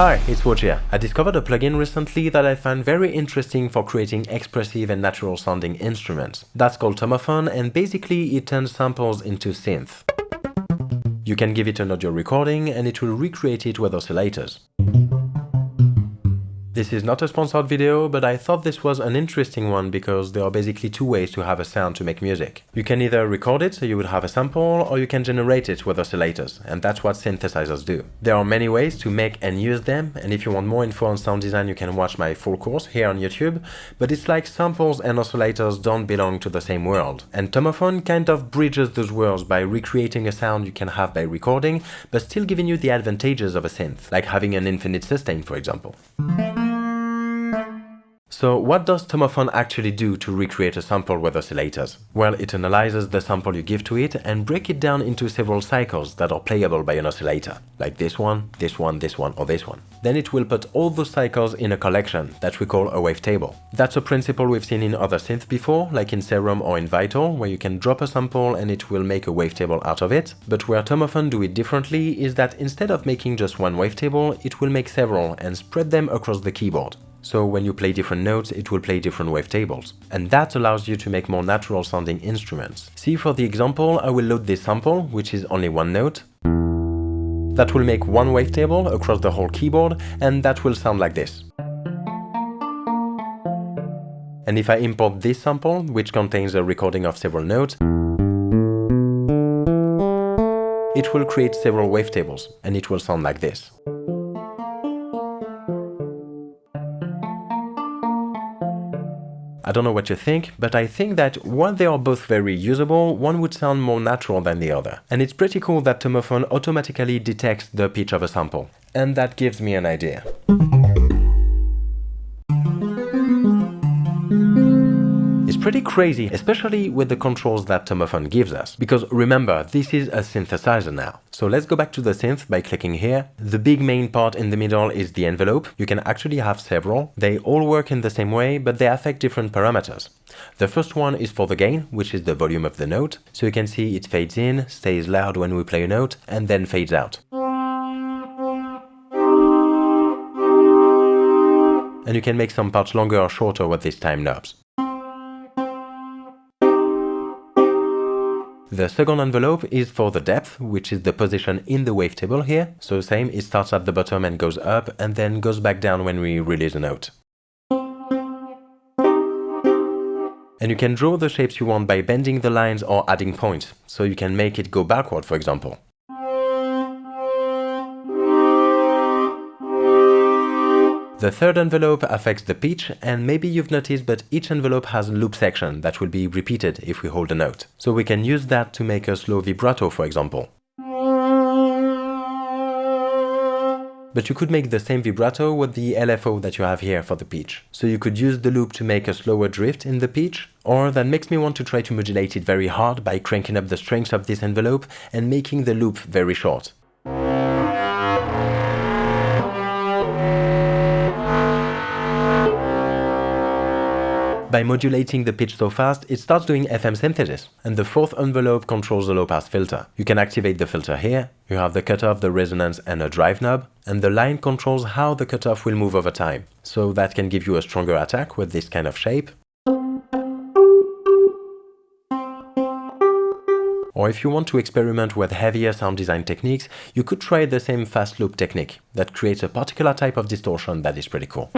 Hi, it's Woj here. I discovered a plugin recently that I found very interesting for creating expressive and natural sounding instruments. That's called Tomofon and basically it turns samples into synth. You can give it an audio recording and it will recreate it with oscillators. This is not a sponsored video, but I thought this was an interesting one because there are basically two ways to have a sound to make music. You can either record it so you would have a sample, or you can generate it with oscillators, and that's what synthesizers do. There are many ways to make and use them, and if you want more info on sound design you can watch my full course here on YouTube, but it's like samples and oscillators don't belong to the same world. And Tomofon kind of bridges those worlds by recreating a sound you can have by recording, but still giving you the advantages of a synth, like having an infinite sustain for example. So what does Tomofon actually do to recreate a sample with oscillators? Well, it analyzes the sample you give to it and break it down into several cycles that are playable by an oscillator, like this one, this one, this one, or this one. Then it will put all those cycles in a collection that we call a wavetable. That's a principle we've seen in other synths before, like in Serum or in Vital, where you can drop a sample and it will make a wavetable out of it. But where Tomofon do it differently is that instead of making just one wavetable, it will make several and spread them across the keyboard. So when you play different notes, it will play different wavetables. And that allows you to make more natural sounding instruments. See for the example, I will load this sample, which is only one note. That will make one wavetable across the whole keyboard, and that will sound like this. And if I import this sample, which contains a recording of several notes, it will create several wavetables, and it will sound like this. I don't know what you think, but I think that while they are both very usable, one would sound more natural than the other. And it's pretty cool that Tomofon automatically detects the pitch of a sample. And that gives me an idea. Pretty crazy, especially with the controls that Tomofon gives us. Because remember, this is a synthesizer now. So let's go back to the synth by clicking here. The big main part in the middle is the envelope. You can actually have several. They all work in the same way, but they affect different parameters. The first one is for the gain, which is the volume of the note. So you can see it fades in, stays loud when we play a note, and then fades out. And you can make some parts longer or shorter with these time knobs. The second envelope is for the depth, which is the position in the wavetable here. So same, it starts at the bottom and goes up, and then goes back down when we release a note. And you can draw the shapes you want by bending the lines or adding points, so you can make it go backward, for example. The third envelope affects the pitch, and maybe you've noticed but each envelope has a loop section that will be repeated if we hold a note. So we can use that to make a slow vibrato for example. But you could make the same vibrato with the LFO that you have here for the pitch. So you could use the loop to make a slower drift in the pitch, or that makes me want to try to modulate it very hard by cranking up the strength of this envelope and making the loop very short. By modulating the pitch so fast, it starts doing FM synthesis, and the fourth envelope controls the low-pass filter. You can activate the filter here, you have the cutoff, the resonance and a drive knob, and the line controls how the cutoff will move over time. So that can give you a stronger attack with this kind of shape. Or if you want to experiment with heavier sound design techniques, you could try the same fast loop technique that creates a particular type of distortion that is pretty cool.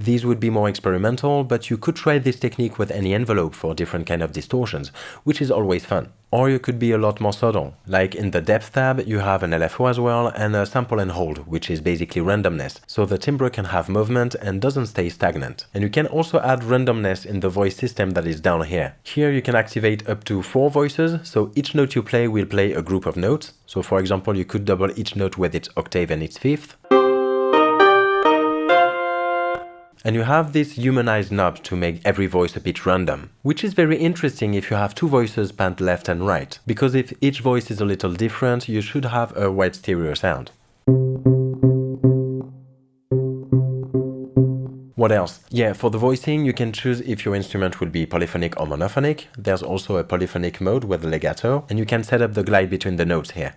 These would be more experimental, but you could try this technique with any envelope for different kind of distortions, which is always fun. Or you could be a lot more subtle, like in the depth tab you have an LFO as well and a sample and hold, which is basically randomness, so the timbre can have movement and doesn't stay stagnant. And you can also add randomness in the voice system that is down here. Here you can activate up to 4 voices, so each note you play will play a group of notes. So for example you could double each note with its octave and its fifth. And you have this humanized knob to make every voice a bit random, which is very interesting if you have two voices panned left and right, because if each voice is a little different, you should have a wide stereo sound. What else? Yeah, for the voicing, you can choose if your instrument will be polyphonic or monophonic. There's also a polyphonic mode with legato, and you can set up the glide between the notes here.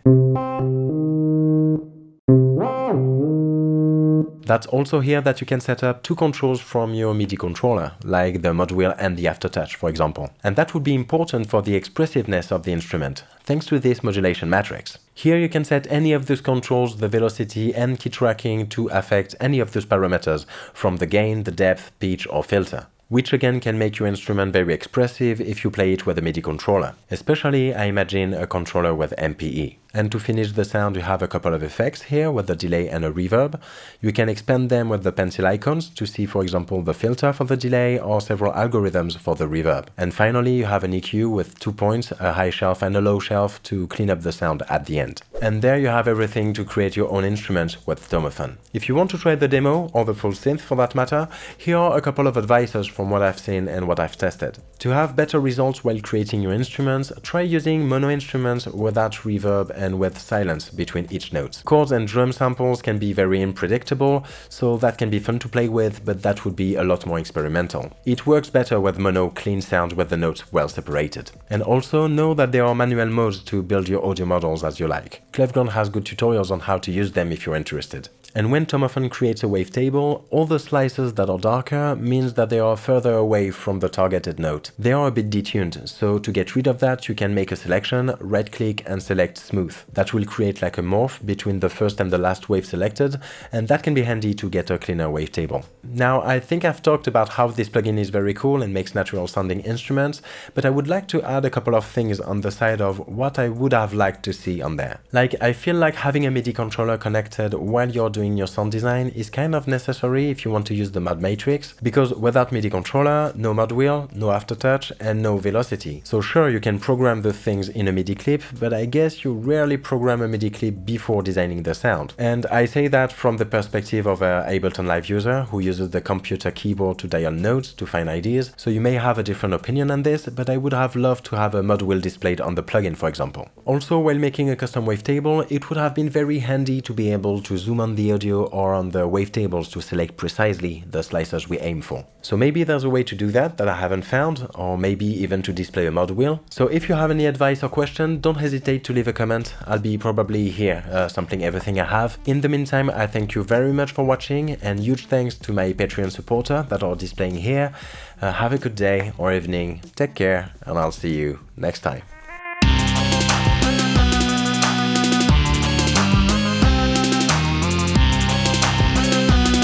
That's also here that you can set up two controls from your MIDI controller, like the mod wheel and the aftertouch, for example. And that would be important for the expressiveness of the instrument, thanks to this modulation matrix. Here you can set any of those controls, the velocity and key tracking to affect any of those parameters, from the gain, the depth, pitch or filter which again can make your instrument very expressive if you play it with a MIDI controller. Especially, I imagine a controller with MPE. And to finish the sound, you have a couple of effects here with the delay and a reverb. You can expand them with the pencil icons to see, for example, the filter for the delay or several algorithms for the reverb. And finally, you have an EQ with two points, a high shelf and a low shelf to clean up the sound at the end. And there you have everything to create your own instrument with Tomofon. If you want to try the demo, or the full synth for that matter, here are a couple of advices from what I've seen and what I've tested. To have better results while creating your instruments, try using mono instruments without reverb and with silence between each note. Chords and drum samples can be very unpredictable, so that can be fun to play with, but that would be a lot more experimental. It works better with mono clean sound with the notes well separated. And also know that there are manual modes to build your audio models as you like. Klevgrand has good tutorials on how to use them if you're interested. And when Tomofon creates a wavetable, all the slices that are darker means that they are further away from the targeted note. They are a bit detuned, so to get rid of that you can make a selection, right click and select smooth. That will create like a morph between the first and the last wave selected, and that can be handy to get a cleaner wavetable. Now I think I've talked about how this plugin is very cool and makes natural sounding instruments, but I would like to add a couple of things on the side of what I would have liked to see on there. Like I feel like having a MIDI controller connected while you're doing doing your sound design is kind of necessary if you want to use the mod matrix, because without MIDI controller, no mod wheel, no aftertouch, and no velocity. So sure, you can program the things in a MIDI clip, but I guess you rarely program a MIDI clip before designing the sound. And I say that from the perspective of a Ableton Live user who uses the computer keyboard to dial notes to find ideas, so you may have a different opinion on this, but I would have loved to have a mod wheel displayed on the plugin, for example. Also, while making a custom wavetable, it would have been very handy to be able to zoom on the audio or on the wavetables to select precisely the slices we aim for. So maybe there's a way to do that that I haven't found, or maybe even to display a mod wheel. So if you have any advice or question, don't hesitate to leave a comment. I'll be probably here uh, sampling everything I have. In the meantime, I thank you very much for watching and huge thanks to my Patreon supporter that are displaying here. Uh, have a good day or evening, take care, and I'll see you next time.